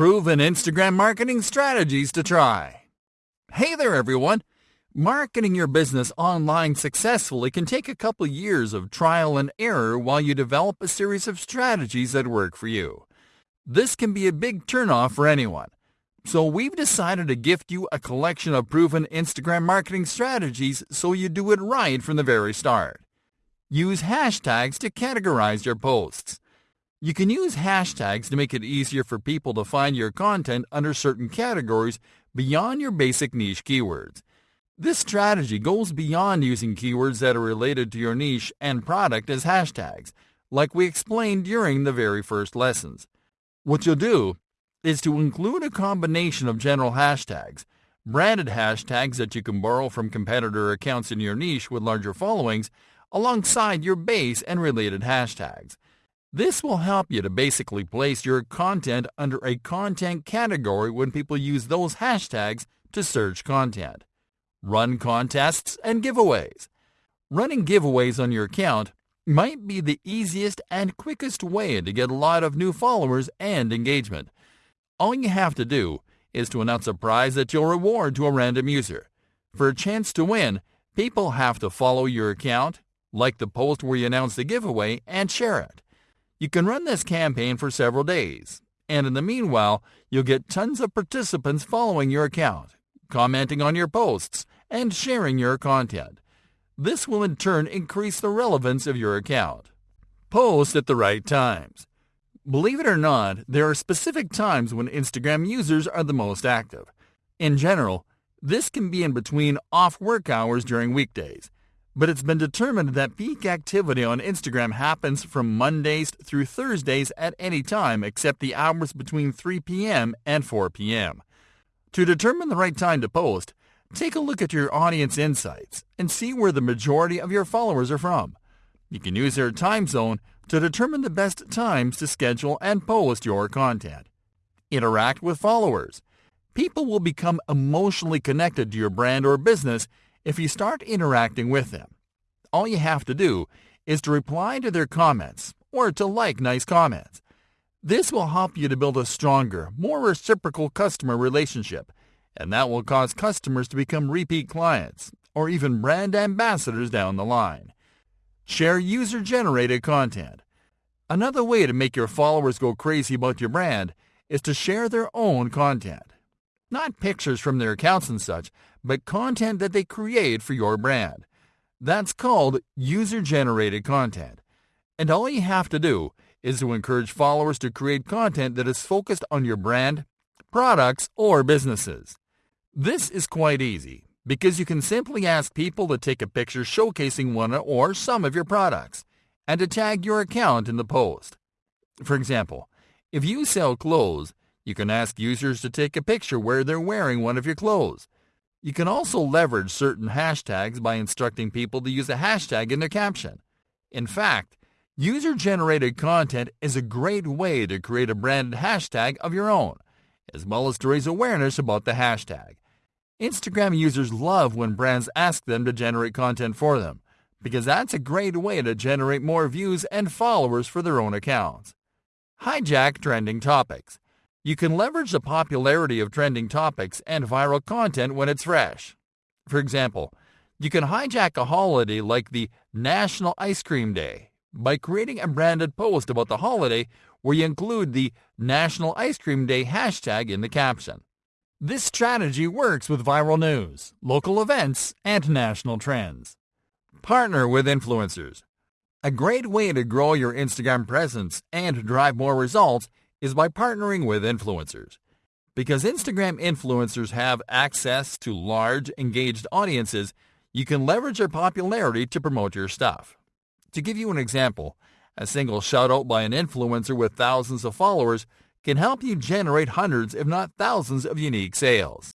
Proven Instagram marketing strategies to try. Hey there, everyone. Marketing your business online successfully can take a couple years of trial and error while you develop a series of strategies that work for you. This can be a big turnoff for anyone. So we've decided to gift you a collection of proven Instagram marketing strategies so you do it right from the very start. Use hashtags to categorize your posts. You can use hashtags to make it easier for people to find your content under certain categories beyond your basic niche keywords. This strategy goes beyond using keywords that are related to your niche and product as hashtags, like we explained during the very first lessons. What you'll do is to include a combination of general hashtags, branded hashtags that you can borrow from competitor accounts in your niche with larger followings, alongside your base and related hashtags. This will help you to basically place your content under a content category when people use those hashtags to search content. Run contests and giveaways. Running giveaways on your account might be the easiest and quickest way to get a lot of new followers and engagement. All you have to do is to announce a prize that you'll reward to a random user. For a chance to win, people have to follow your account, like the post where you announce the giveaway, and share it. You can run this campaign for several days, and in the meanwhile, you'll get tons of participants following your account, commenting on your posts, and sharing your content. This will in turn increase the relevance of your account. Post at the right times. Believe it or not, there are specific times when Instagram users are the most active. In general, this can be in between off work hours during weekdays but it's been determined that peak activity on Instagram happens from Mondays through Thursdays at any time except the hours between 3 p.m. and 4 p.m. To determine the right time to post, take a look at your audience insights and see where the majority of your followers are from. You can use their time zone to determine the best times to schedule and post your content. Interact with followers. People will become emotionally connected to your brand or business if you start interacting with them, all you have to do is to reply to their comments or to like nice comments. This will help you to build a stronger, more reciprocal customer relationship, and that will cause customers to become repeat clients or even brand ambassadors down the line. Share user-generated content. Another way to make your followers go crazy about your brand is to share their own content. Not pictures from their accounts and such, but content that they create for your brand. That's called user-generated content. And all you have to do is to encourage followers to create content that is focused on your brand, products, or businesses. This is quite easy because you can simply ask people to take a picture showcasing one or some of your products and to tag your account in the post. For example, if you sell clothes, you can ask users to take a picture where they're wearing one of your clothes you can also leverage certain hashtags by instructing people to use a hashtag in their caption. In fact, user-generated content is a great way to create a branded hashtag of your own, as well as to raise awareness about the hashtag. Instagram users love when brands ask them to generate content for them, because that's a great way to generate more views and followers for their own accounts. Hijack trending topics. You can leverage the popularity of trending topics and viral content when it's fresh. For example, you can hijack a holiday like the National Ice Cream Day by creating a branded post about the holiday where you include the National Ice Cream Day hashtag in the caption. This strategy works with viral news, local events, and national trends. Partner with influencers. A great way to grow your Instagram presence and drive more results is by partnering with influencers. Because Instagram influencers have access to large, engaged audiences, you can leverage their popularity to promote your stuff. To give you an example, a single shout out by an influencer with thousands of followers can help you generate hundreds, if not thousands, of unique sales.